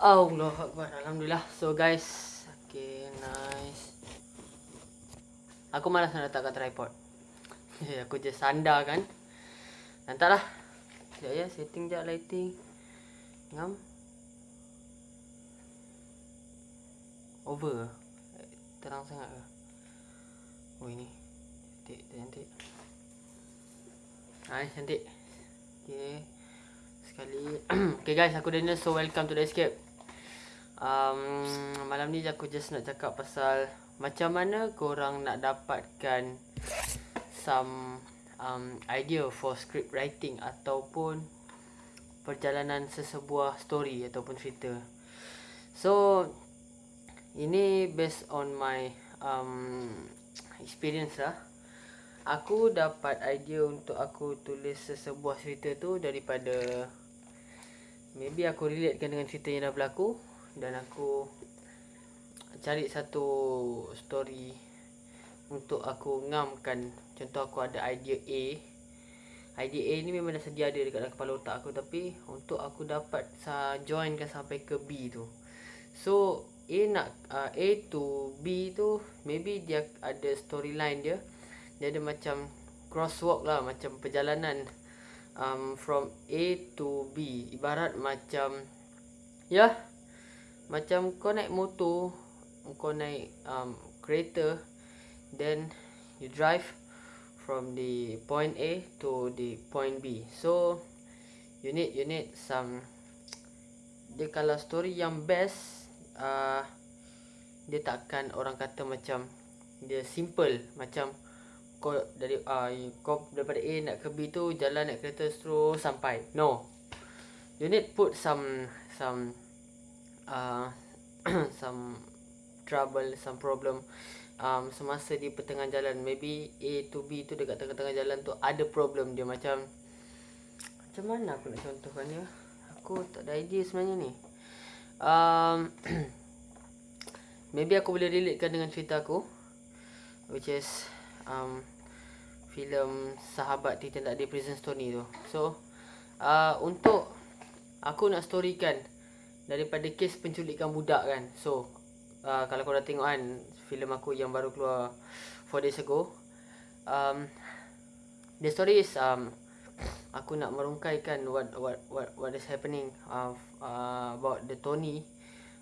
Allah Akbar. Alhamdulillah. So guys. Okay, nice. Aku malas nak letakkan tripod. aku just sandar kan. Nantilah. Sekejap ya. Setting je lighting. Ngam. Over Terang sangat ke? Oh ini. Cantik, cantik. Hai, cantik. Okay. Sekali. okay guys, aku Daniel. So welcome to the escape. Um, malam ni aku just nak cakap pasal macam mana korang nak dapatkan some um, idea for script writing ataupun perjalanan sesebuah story ataupun cerita. So ini based on my um, experience lah. Aku dapat idea untuk aku tulis sesebuah cerita tu daripada maybe aku relatekan dengan cerita yang dah berlaku dan aku cari satu story untuk aku ngamkan. Contoh aku ada idea A. Idea A ni memang dah sedia ada dekat dalam kepala otak aku. Tapi untuk aku dapat sa joinkan sampai ke B tu. So A nak uh, A to B tu maybe dia ada storyline dia. Dia ada macam crosswalk lah macam perjalanan um, from A to B. Ibarat macam ya yeah, macam kau naik motor kau naik um, kereta then you drive from the point A to the point B. So you need you need some dia kalau story yang best uh, dia takkan orang kata macam dia simple. Macam kau dari uh, kau daripada A nak ke B tu jalan naik kereta terus sampai. No. You need put some some uh, some trouble, some problem um, semasa di pertengahan jalan. Maybe A to B tu dekat tengah-tengah jalan tu ada problem dia macam macam mana aku nak contohkan dia? Aku tak ada idea sebenarnya ni. Um, maybe aku boleh relatekan dengan cerita aku which is um, filem Sahabat Titan Tak Ada Prison Story tu. So, uh, untuk aku nak storykan daripada kes penculikan budak kan. So, uh, kalau kau dah tengok kan filem aku yang baru keluar 4 days ago. Um, the story is um, aku nak merungkaikan what what what what is happening of uh, about the Tony.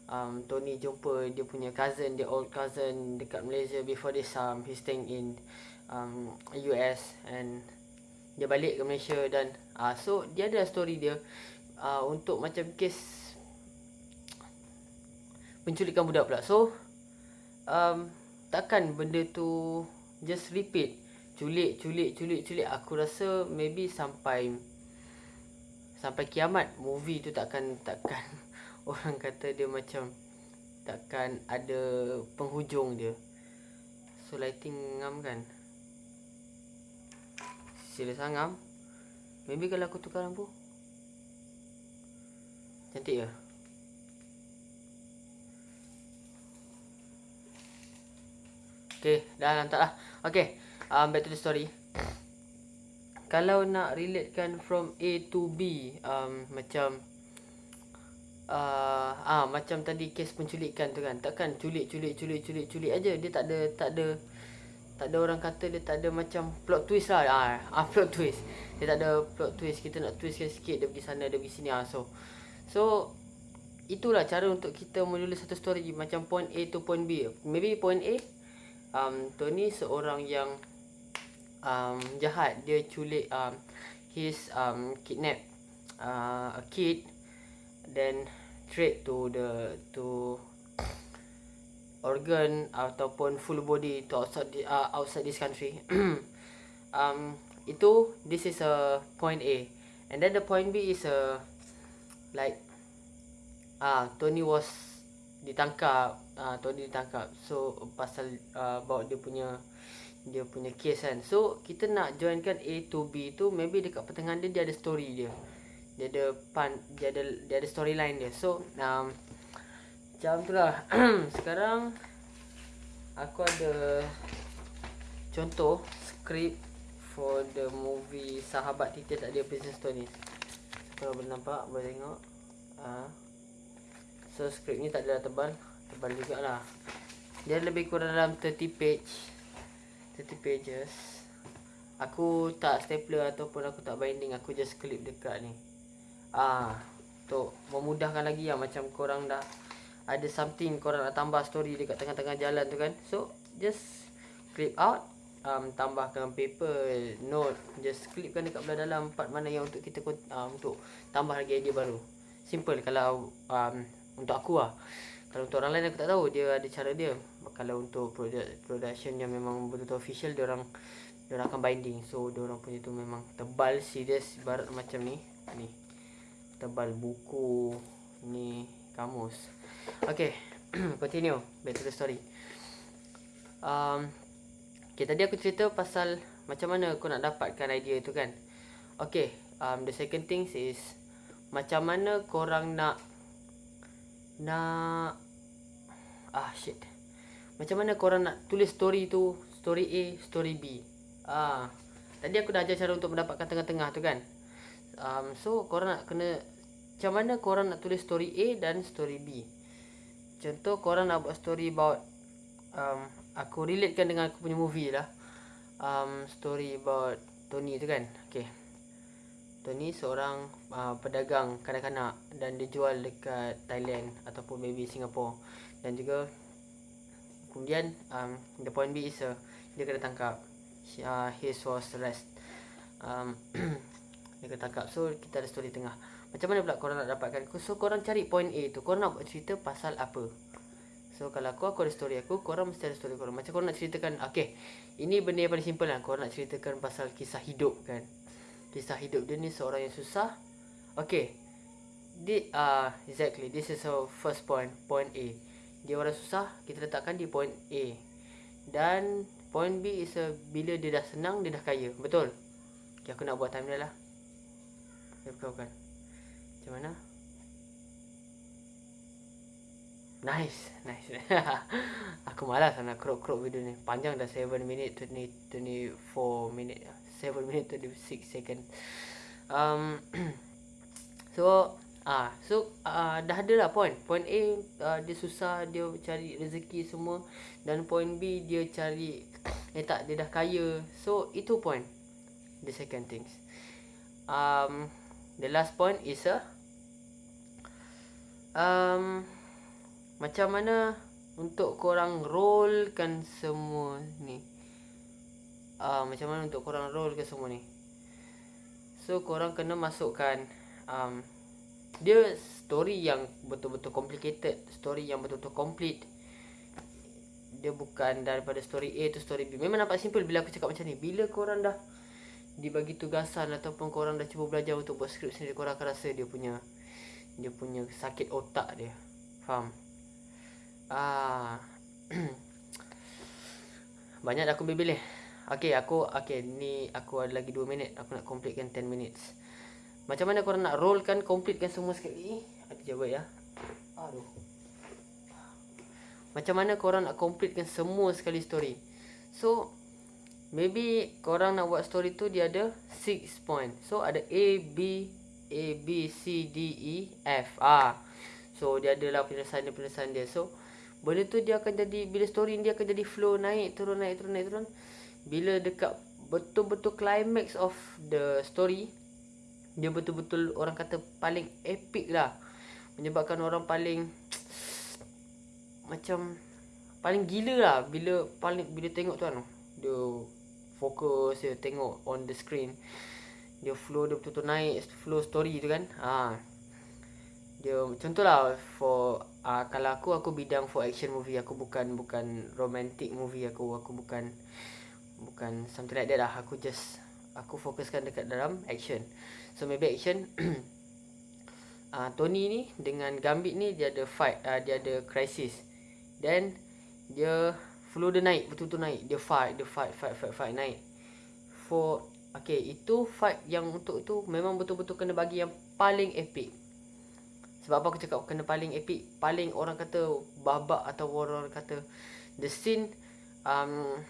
Um, Tony jumpa dia punya cousin, dia old cousin dekat Malaysia before this um, he staying in um, US and dia balik ke Malaysia dan uh, so dia ada story dia uh, untuk macam kes penculikan budak pula. So um, takkan benda tu just repeat. Culik, culik, culik, culik. Aku rasa maybe sampai sampai kiamat movie tu takkan takkan orang kata dia macam takkan ada penghujung dia. So lighting ngam kan. Sila sangam. Maybe kalau aku tukar lampu. Cantik ke? Okay, dah lantak lah. Okay, um, back to the story. Kalau nak relatekan from A to B, um, macam uh, ah macam tadi kes penculikan tu kan. Takkan culik, culik, culik, culik, culik aja. Dia tak ada, tak ada, tak ada orang kata dia tak ada macam plot twist lah. Ah, ah plot twist. Dia tak ada plot twist. Kita nak twistkan sikit. Dia pergi sana, dia pergi sini. Ah, so, so itulah cara untuk kita menulis satu story macam point A to point B. Maybe point A, um, Tony seorang yang um, jahat. Dia culik um, his um, kidnap uh, a kid then trade to the to organ ataupun full body to outside the, uh, outside this country. Um itu this is a point A. And then the point B is a like ah uh, Tony was ditangkap uh, Tony ditangkap. So pasal uh, about dia punya dia punya case kan. So kita nak joinkan A to B tu maybe dekat pertengahan dia dia ada story dia. Dia ada pan dia ada dia ada storyline dia. So um, macam tu lah. Sekarang aku ada contoh skrip for the movie Sahabat Tita Tak Ada Business Story ni kalau boleh nampak boleh tengok. Uh, So skrip ni tak adalah tebal. Tebal jugalah. Dia lebih kurang dalam 30 page. 30 pages. Aku tak stapler ataupun aku tak binding. Aku just clip dekat ni. Ah, Untuk memudahkan lagi lah Macam korang dah Ada something korang nak tambah story Dekat tengah-tengah jalan tu kan. So just clip out. Um, tambahkan paper note. Just clipkan dekat belah dalam part mana yang untuk kita uh, untuk tambah lagi idea baru. Simple kalau um, untuk aku lah. Kalau untuk orang lain aku tak tahu dia ada cara dia. Kalau untuk production yang memang betul-betul official dia orang dia orang akan binding. So dia orang punya tu memang tebal serius barat macam ni. Ni tebal buku ni kamus. Okay continue. Back to the story. Um, Okay, tadi aku cerita pasal macam mana kau nak dapatkan idea tu kan. Okay, um, the second thing is macam mana korang nak nak ah shit. Macam mana korang nak tulis story tu, story A, story B. Ah, tadi aku dah ajar cara untuk mendapatkan tengah-tengah tu kan. Um, so korang nak kena macam mana korang nak tulis story A dan story B. Contoh korang nak buat story about um, aku relatekan dengan aku punya movie lah. Um, story about Tony tu kan. Okay. Tony seorang uh, pedagang kanak-kanak dan dia jual dekat Thailand ataupun maybe Singapore. Dan juga kemudian um, the point B is uh, dia kena tangkap. Uh, his was arrest. Um, dia kena tangkap. So kita ada story tengah. Macam mana pula korang nak dapatkan? So korang cari point A tu. Korang nak cerita pasal apa? So kalau aku aku ada story aku, korang mesti ada story korang. Macam korang nak ceritakan, okay, ini benda yang paling simple lah. Korang nak ceritakan pasal kisah hidup kan. Kisah hidup dia ni seorang yang susah. Okay, di, uh, exactly, this is our first point, point A. Dia orang susah, kita letakkan di point A. Dan point B is a, bila dia dah senang, dia dah kaya. Betul? Okay, aku nak buat timeline lah. Dia bukan, bukan. Macam mana? Nice, nice. aku malas nak crop crop video ni. Panjang dah 7 minit 20 24 minit. 7 minit 26 second. Um so ah so uh, dah ada lah point. Point A uh, dia susah dia cari rezeki semua dan point B dia cari eh tak dia dah kaya. So itu point. The second things. Um the last point is a um macam mana untuk korang rollkan semua ni uh, Macam mana untuk korang rollkan semua ni So korang kena masukkan um, Dia story yang betul-betul complicated Story yang betul-betul complete Dia bukan daripada story A tu story B Memang nampak simple bila aku cakap macam ni Bila korang dah dibagi tugasan Ataupun korang dah cuba belajar untuk buat skrip sendiri Korang akan rasa dia punya Dia punya sakit otak dia Faham? Ah. Banyak aku pilih. Okey, aku okey ni aku ada lagi 2 minit. Aku nak completekan 10 minutes. Macam mana korang nak rollkan completekan semua sekali? Ada jawab ya. Aduh. Macam mana korang nak completekan semua sekali story? So, maybe korang nak buat story tu dia ada 6 point. So, ada A, B, A, B, C, D, E, F. Ah. So, dia adalah penyelesaian dia, penyelesaian dia. So, Benda tu dia akan jadi bila story dia akan jadi flow naik turun naik turun naik turun. Bila dekat betul-betul climax of the story dia betul-betul orang kata paling epic lah. Menyebabkan orang paling macam paling gila lah bila paling bila tengok tu kan. Dia fokus dia tengok on the screen. Dia flow dia betul-betul naik flow story tu kan. Ha. Dia contohlah for uh, kalau aku aku bidang for action movie aku bukan bukan romantic movie aku aku bukan bukan something like that lah. Aku just aku fokuskan dekat dalam action. So maybe action uh, Tony ni dengan Gambit ni dia ada fight uh, dia ada crisis. Then dia flow dia naik betul-betul naik dia fight dia fight fight fight fight naik for okay itu fight yang untuk tu memang betul-betul kena bagi yang paling epic. Sebab apa aku cakap kena paling epic? Paling orang kata babak atau orang kata. The scene um,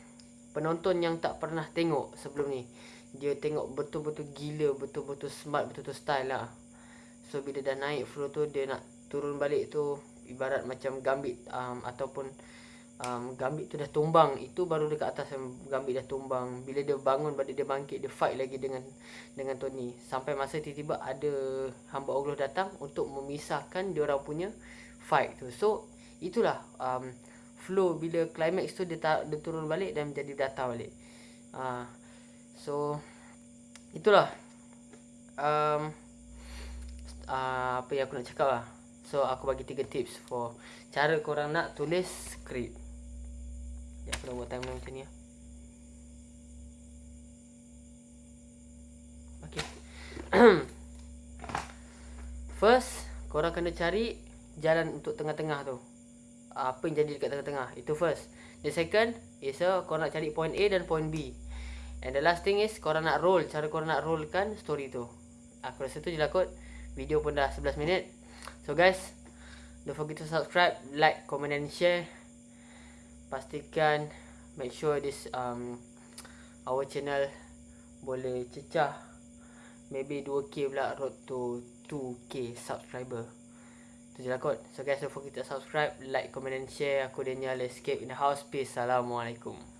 Penonton yang tak pernah tengok sebelum ni. Dia tengok betul-betul gila Betul-betul smart, betul-betul style lah. So bila dah naik flow tu Dia nak turun balik tu ibarat macam gambit um, ataupun um, gambit tu dah tumbang. Itu baru dekat atas yang gambit dah tumbang. Bila dia bangun balik dia bangkit dia fight lagi dengan dengan Tony. Sampai masa tiba-tiba ada hamba Allah datang untuk memisahkan dia orang punya fight tu. So itulah um, flow bila climax tu dia, ta- dia turun balik dan menjadi data balik. Uh, so itulah. Um, uh, apa yang aku nak cakap lah. So aku bagi tiga tips for cara korang nak tulis skrip. Ya aku dah buat timeline macam ni lah. Okay. First, korang kena cari jalan untuk tengah-tengah tu apa yang jadi dekat tengah-tengah. Itu first. The second is a kau nak cari point A dan point B. And the last thing is korang nak roll. Cara korang nak rollkan story tu. Aku rasa tu je lah kot. Video pun dah 11 minit. So guys don't forget to subscribe like comment and share. Pastikan make sure this um our channel boleh cecah. Maybe 2k pula road to 2k subscriber tu je lah kot. So guys don't forget to subscribe like comment and share. Aku Daniel escape in the house. Peace. Assalamualaikum